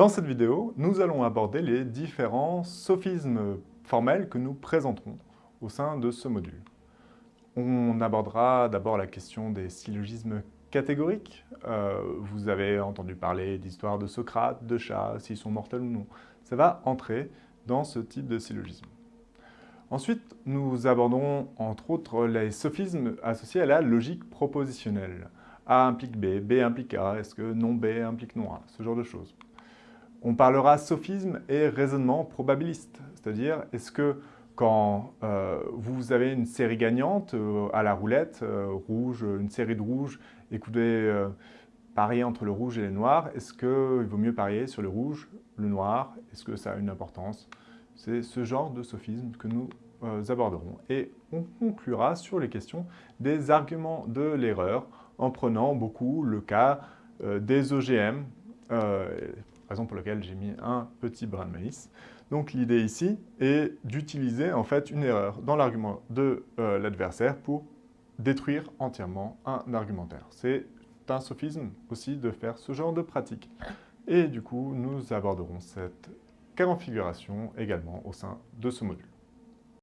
Dans cette vidéo, nous allons aborder les différents sophismes formels que nous présenterons au sein de ce module. On abordera d'abord la question des syllogismes catégoriques. Euh, vous avez entendu parler d'histoire de Socrate, de chats, s'ils sont mortels ou non. Ça va entrer dans ce type de syllogisme. Ensuite, nous aborderons entre autres les sophismes associés à la logique propositionnelle. A implique B, B implique A, est-ce que non B implique non A, ce genre de choses. On parlera sophisme et raisonnement probabiliste, c'est-à-dire est-ce que quand euh, vous avez une série gagnante euh, à la roulette, euh, rouge, une série de rouges, et que vous parier entre le rouge et le noir, est-ce qu'il vaut mieux parier sur le rouge, le noir? Est-ce que ça a une importance? C'est ce genre de sophisme que nous aborderons. Et on conclura sur les questions des arguments de l'erreur en prenant beaucoup le cas des OGM, raison pour laquelle j'ai mis un petit brin de maïs. Donc l'idée ici est d'utiliser en fait une erreur dans l'argument de euh, l'adversaire pour détruire entièrement un argumentaire. C'est un sophisme aussi de faire ce genre de pratique. Et du coup, nous aborderons cette configuration également au sein de ce module.